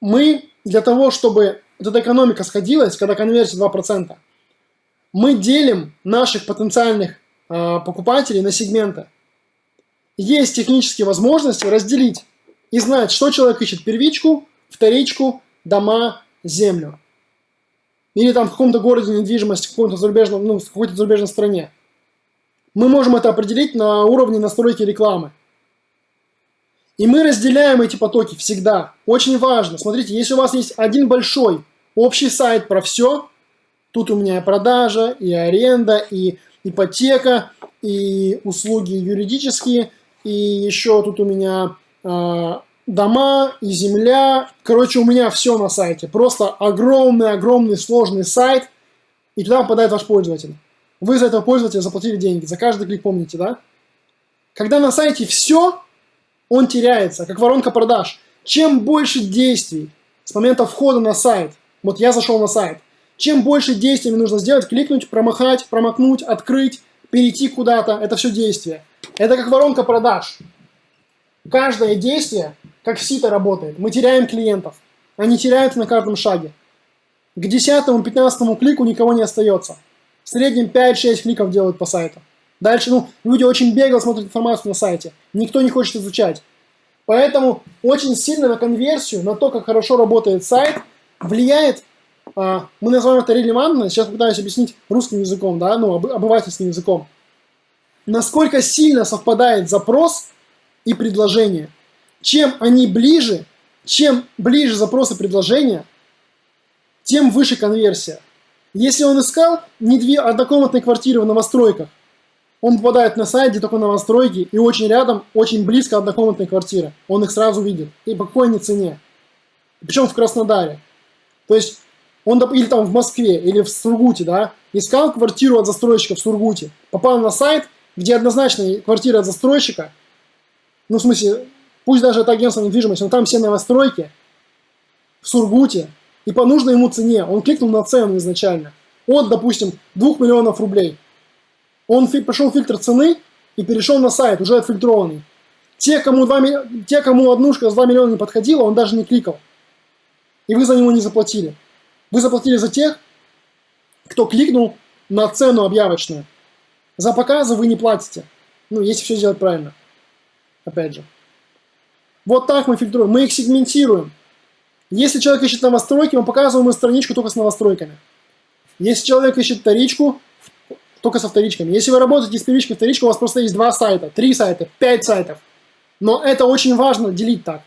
мы для того, чтобы вот эта экономика сходилась, когда конверсия 2%, мы делим наших потенциальных э, покупателей на сегменты. Есть технические возможности разделить и знать, что человек ищет первичку, вторичку, дома, землю. Или там в каком-то городе недвижимость, в каком-то зарубежном, ну, в какой-то зарубежной стране. Мы можем это определить на уровне настройки рекламы. И мы разделяем эти потоки всегда. Очень важно. Смотрите, если у вас есть один большой общий сайт про все, тут у меня и продажа, и аренда, и ипотека, и услуги юридические, и еще тут у меня э, дома и земля. Короче, у меня все на сайте. Просто огромный-огромный сложный сайт, и туда попадает ваш пользователь. Вы за этого пользователя заплатили деньги, за каждый клик помните, да? Когда на сайте все, он теряется, как воронка продаж. Чем больше действий с момента входа на сайт, вот я зашел на сайт, чем больше действий мне нужно сделать, кликнуть, промахать, промокнуть, открыть, перейти куда-то, это все действие. Это как воронка продаж. Каждое действие, как сито работает, мы теряем клиентов. Они теряются на каждом шаге. К 10-15 клику никого не остается. В среднем 5-6 кликов делают по сайту. Дальше, ну, люди очень бегло смотрят информацию на сайте. Никто не хочет изучать. Поэтому очень сильно на конверсию, на то, как хорошо работает сайт, влияет, а, мы называем это релевантно, сейчас пытаюсь объяснить русским языком, да, ну, об, обывательским языком. Насколько сильно совпадает запрос и предложение. Чем они ближе, чем ближе запрос и предложение, тем выше конверсия. Если он искал не две однокомнатные квартиры в новостройках, он попадает на сайт, где только новостройки, и очень рядом, очень близко однокомнатные квартиры. Он их сразу видит. И по какой они цене. Причем в Краснодаре. То есть, он, или там в Москве, или в Сургуте, да, искал квартиру от застройщика в Сургуте, попал на сайт, где однозначно квартира от застройщика, ну, в смысле, пусть даже это агентство недвижимости, но там все новостройки, в Сургуте, и по нужной ему цене, он кликнул на цену изначально, от, допустим, 2 миллионов рублей, он прошел фильтр цены и перешел на сайт, уже отфильтрованный. Те, кому, 2, те, кому однушка за 2 миллиона не подходила, он даже не кликал. И вы за него не заплатили. Вы заплатили за тех, кто кликнул на цену объявочную. За показы вы не платите. Ну, если все сделать правильно. Опять же. Вот так мы фильтруем. Мы их сегментируем. Если человек ищет новостройки, мы показываем ему страничку только с новостройками. Если человек ищет вторичку, только со вторичками. Если вы работаете с первичкой вторичкой, у вас просто есть два сайта, три сайта, пять сайтов. Но это очень важно делить так.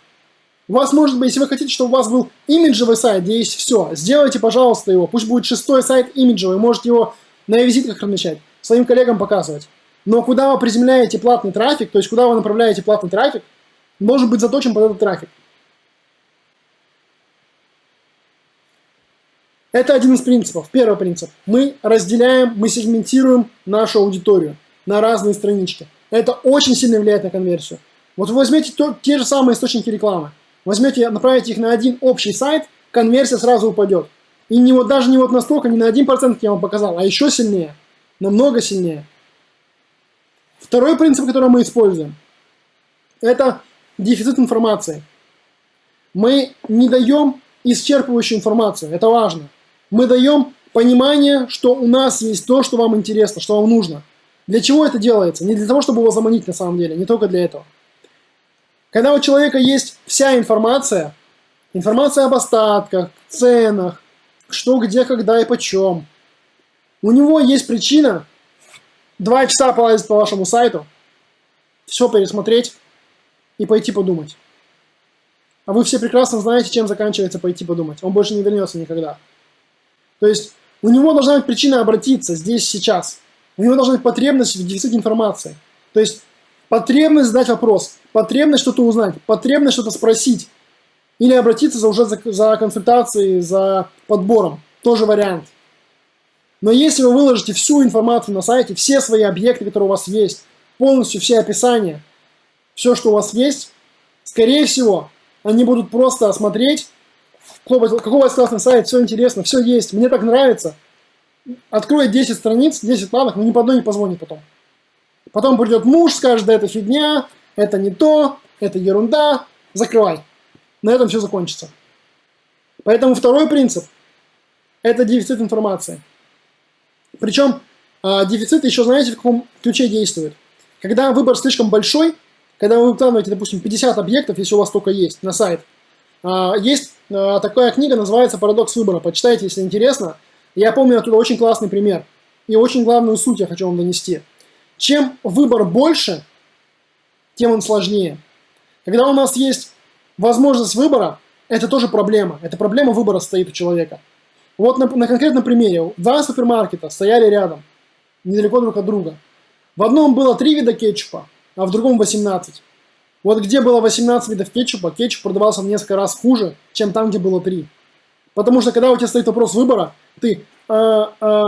У вас может быть, если вы хотите, чтобы у вас был имиджевый сайт, где есть все, сделайте, пожалуйста, его. Пусть будет шестой сайт имиджевый, можете его на визитках размещать, своим коллегам показывать. Но куда вы приземляете платный трафик, то есть куда вы направляете платный трафик, должен быть заточен под этот трафик. Это один из принципов. Первый принцип. Мы разделяем, мы сегментируем нашу аудиторию на разные странички. Это очень сильно влияет на конверсию. Вот вы возьмете то, те же самые источники рекламы, возьмете, направите их на один общий сайт, конверсия сразу упадет. И не вот, даже не вот настолько, не на 1%, как я вам показал, а еще сильнее, намного сильнее. Второй принцип, который мы используем, это дефицит информации. Мы не даем исчерпывающую информацию, это важно мы даем понимание, что у нас есть то, что вам интересно, что вам нужно. Для чего это делается? Не для того, чтобы его заманить на самом деле, не только для этого. Когда у человека есть вся информация, информация об остатках, ценах, что, где, когда и почем, у него есть причина два часа полазить по вашему сайту, все пересмотреть и пойти подумать. А вы все прекрасно знаете, чем заканчивается пойти подумать. Он больше не вернется никогда. То есть у него должна быть причина обратиться здесь, сейчас. У него должна быть потребность в дефиците информации. То есть потребность задать вопрос, потребность что-то узнать, потребность что-то спросить. Или обратиться за, уже за, за консультацией, за подбором. Тоже вариант. Но если вы выложите всю информацию на сайте, все свои объекты, которые у вас есть, полностью все описания, все, что у вас есть, скорее всего, они будут просто осмотреть какой у вас классный сайт, все интересно, все есть, мне так нравится. Откроет 10 страниц, 10 планов, но ни по одной не позвонит потом. Потом придет муж, скажет, да это фигня, это не то, это ерунда, закрывай. на этом все закончится. Поэтому второй принцип – это дефицит информации. Причем а, дефицит еще, знаете, в каком ключе действует. Когда выбор слишком большой, когда вы выкладываете, допустим, 50 объектов, если у вас только есть, на сайт, есть а, такая книга, называется «Парадокс выбора». Почитайте, если интересно. Я помню оттуда очень классный пример. И очень главную суть я хочу вам донести. Чем выбор больше, тем он сложнее. Когда у нас есть возможность выбора, это тоже проблема. Это проблема выбора стоит у человека. Вот на, на конкретном примере. Два супермаркета стояли рядом, недалеко друг от друга. В одном было три вида кетчупа, а в другом 18. Вот где было 18 видов кетчупа, кетчуп продавался в несколько раз хуже, чем там, где было 3. Потому что когда у тебя стоит вопрос выбора, ты э, э,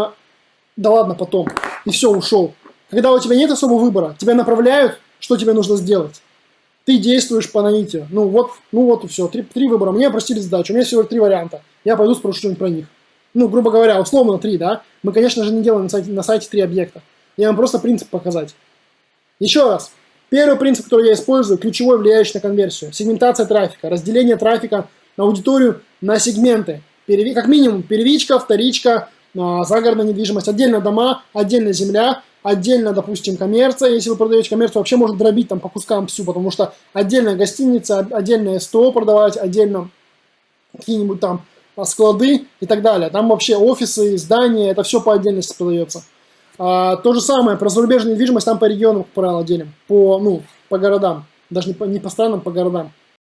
да ладно потом, и все, ушел. Когда у тебя нет особого выбора, тебя направляют, что тебе нужно сделать. Ты действуешь по наитию. Ну вот, ну вот и все. Три, три выбора. Мне простили задачу. У меня всего три варианта. Я пойду спрошу что-нибудь про них. Ну, грубо говоря, условно три, да? Мы, конечно же, не делаем на сайте, на сайте три объекта. Я вам просто принцип показать. Еще раз. Первый принцип, который я использую, ключевой, влияющий на конверсию. Сегментация трафика, разделение трафика на аудиторию на сегменты. Как минимум, первичка, вторичка, а, загородная недвижимость, отдельно дома, отдельно земля, отдельно, допустим, коммерция. Если вы продаете коммерцию, вообще может дробить там по кускам всю, потому что отдельная гостиница, отдельное СТО продавать, отдельно какие-нибудь там склады и так далее. Там вообще офисы, здания, это все по отдельности продается. А, то же самое, про зарубежную недвижимость там по регионам, как правило, делим, по, ну, по городам, даже не по, не по странам, по городам.